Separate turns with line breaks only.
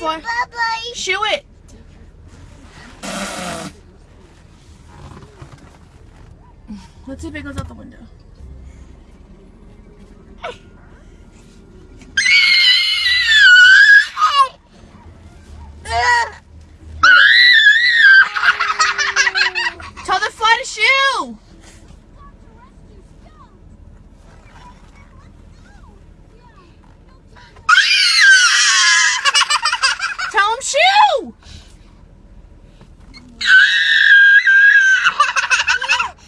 butterfly.
Bye
Shoo it. Let's see if it goes out the window. Tell the fly to shoo! shoe!